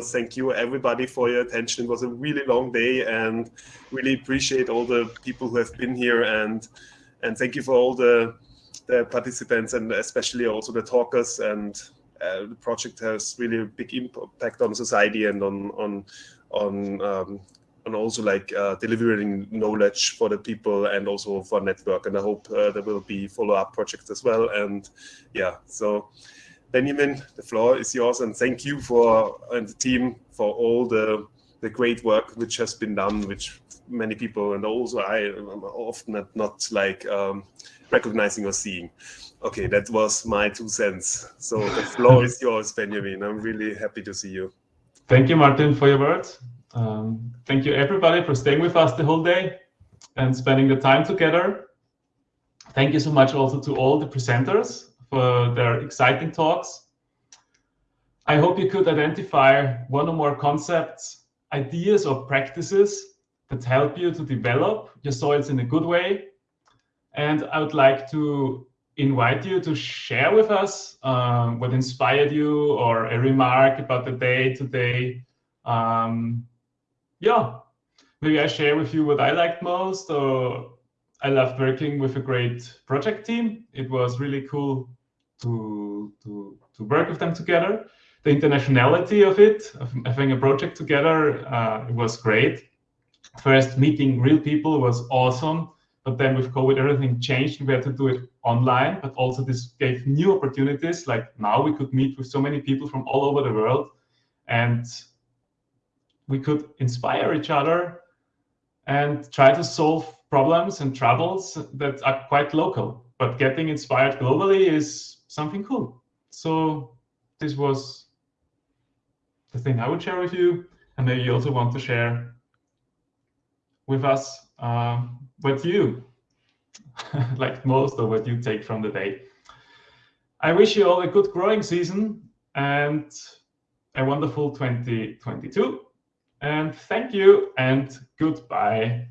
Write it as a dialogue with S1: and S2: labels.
S1: to thank you, everybody, for your attention. It was a really long day, and really appreciate all the people who have been here, and and thank you for all the the participants, and especially also the talkers. And uh, the project has really a big impact on society and on on on um, and also like uh, delivering knowledge for the people and also for network. And I hope uh, there will be follow-up projects as well. And yeah, so Benjamin, the floor is yours, and thank you for and the team for all the the great work which has been done, which many people and also I often not, not like um, recognizing or seeing. Okay, that was my two cents. So the floor is yours, Benjamin. I'm really happy to see you.
S2: Thank you, Martin, for your words. Um, thank you, everybody, for staying with us the whole day and spending the time together. Thank you so much also to all the presenters for their exciting talks. I hope you could identify one or more concepts, ideas, or practices that help you to develop your soils in a good way. And I would like to invite you to share with us um, what inspired you or a remark about the day today. Um, yeah, maybe I share with you what I liked most or I loved working with a great project team. It was really cool to, to, to work with them together. The internationality of it, of having a project together, uh, it was great. First, meeting real people was awesome. But then with COVID, everything changed. We had to do it online, but also this gave new opportunities. Like now we could meet with so many people from all over the world and we could inspire each other and try to solve problems and troubles that are quite local. But getting inspired globally is something cool. So this was the thing I would share with you. And maybe you also want to share with us uh, what you like most or what you take from the day. I wish you all a good growing season and a wonderful 2022. And thank you and goodbye.